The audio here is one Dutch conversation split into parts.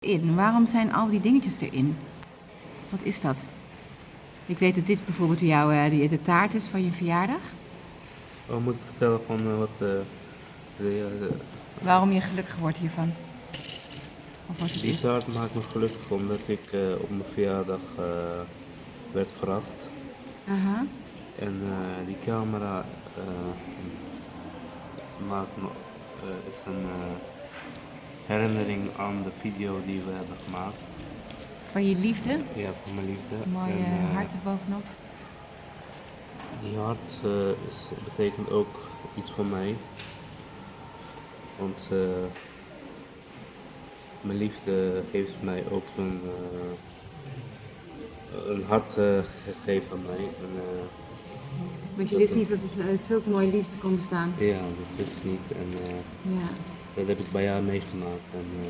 in? Waarom zijn al die dingetjes erin? Wat is dat? Ik weet dat dit bijvoorbeeld jouw, eh, die, de taart is van je verjaardag. Oh, moet ik vertellen van eh, wat eh, de, de, Waarom je gelukkig wordt hiervan? Of wat het die is? taart maakt me gelukkig omdat ik op mijn verjaardag werd verrast. Aha. En die camera maakt me, is een herinnering aan de video die we hebben gemaakt. Van je liefde. Ja, van mijn liefde. Mooi eh, hart erbovenop. Die hart eh, is, betekent ook iets voor mij. Want mijn liefde heeft mij ook zo'n eh, een hart gegeven aan mij. En, Want je wist niet dat het uh, zulk mooie liefde kon bestaan. ja, dat is niet. En Ja. Dat heb ik bij jou meegemaakt. En, eh,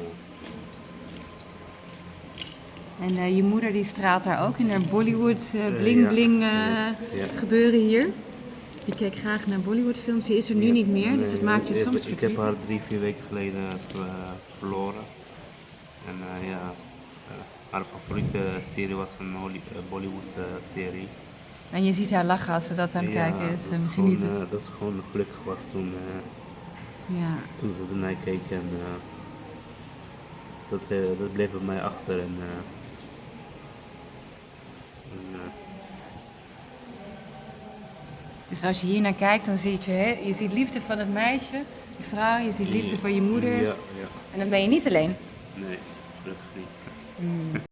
En eh, je moeder die straalt daar ook in haar Bollywood eh, bling bling Ja, ja. gebeuren hier. Je kijkt graag naar Bollywood films, die is er nu ja, niet meer, dus dat maakt je ik- soms Ik heb haar drie, vier weken geleden verloren. En ja, haar favoriete serie was een Bollywood serie. En je ziet haar lachen als ze dat aan het kijken is en gewoon, genieten. dat ze gewoon gelukkig was toen, Ja. toen ze ernaar keek en eh, dat, eh, dat bleef bij mij achter. En, eh, en, Dus als je hier naar kijkt, dan zie je, hè, je ziet liefde van het meisje, je vrouw, je ziet liefde van je moeder. Ja, ja. En dan ben je niet alleen. Nee, gelukkig niet. Hmm.